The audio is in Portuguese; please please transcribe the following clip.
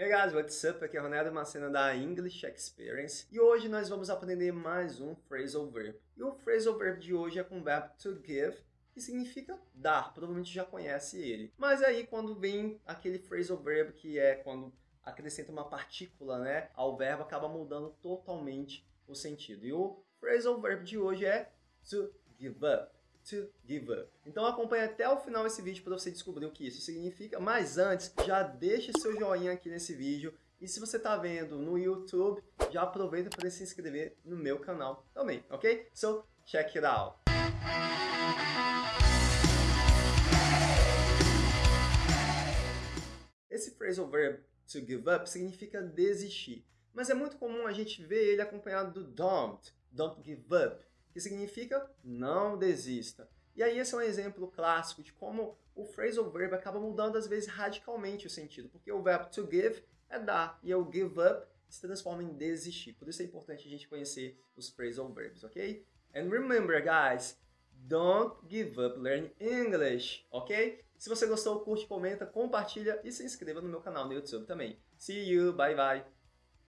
Hey guys, what's up? Aqui é Ronaldo Macena da English Experience e hoje nós vamos aprender mais um phrasal verb. E o phrasal verb de hoje é com o verbo to give, que significa dar, provavelmente já conhece ele. Mas aí quando vem aquele phrasal verb que é quando acrescenta uma partícula né, ao verbo, acaba mudando totalmente o sentido. E o phrasal verb de hoje é to give up to give up. Então acompanhe até o final esse vídeo para você descobrir o que isso significa. Mas antes, já deixe seu joinha aqui nesse vídeo. E se você está vendo no YouTube, já aproveita para se inscrever no meu canal também, ok? So, check it out! Esse phrasal verb to give up significa desistir, mas é muito comum a gente ver ele acompanhado do don't, don't give up, que significa não desista. E aí esse é um exemplo clássico de como o phrasal verb acaba mudando às vezes radicalmente o sentido, porque o verbo to give é dar e o give up se transforma em desistir. Por isso é importante a gente conhecer os phrasal verbs, ok? And remember, guys, don't give up learning English, ok? Se você gostou, curte, comenta, compartilha e se inscreva no meu canal no YouTube também. See you, bye bye!